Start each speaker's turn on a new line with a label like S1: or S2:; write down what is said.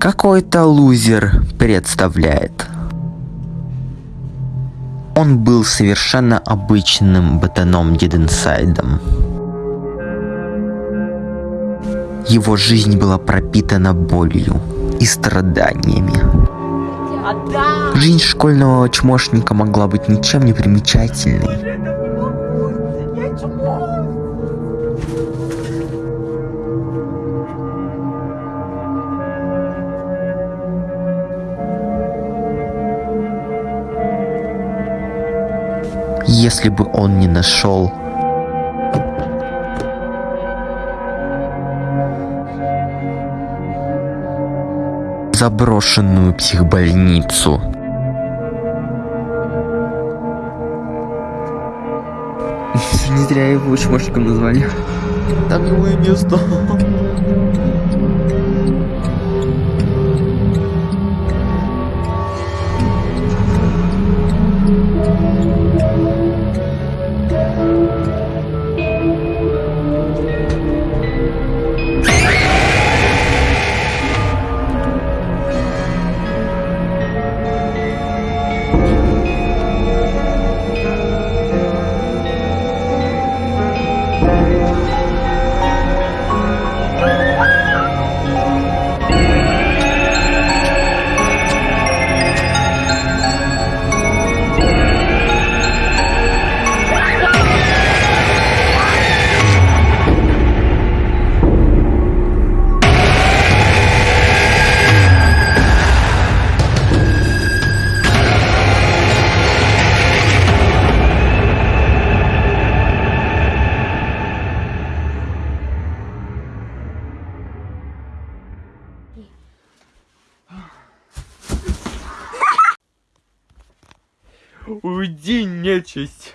S1: Какой-то лузер представляет. Он был совершенно обычным ботаном Диденсайдом. Его жизнь была пропитана болью и страданиями. Жизнь школьного чмошника могла быть ничем не примечательной. Если бы он не нашел заброшенную психбольницу.
S2: Не зря его чмошником назвали.
S1: Там милое место.
S2: Уйди, нечисть!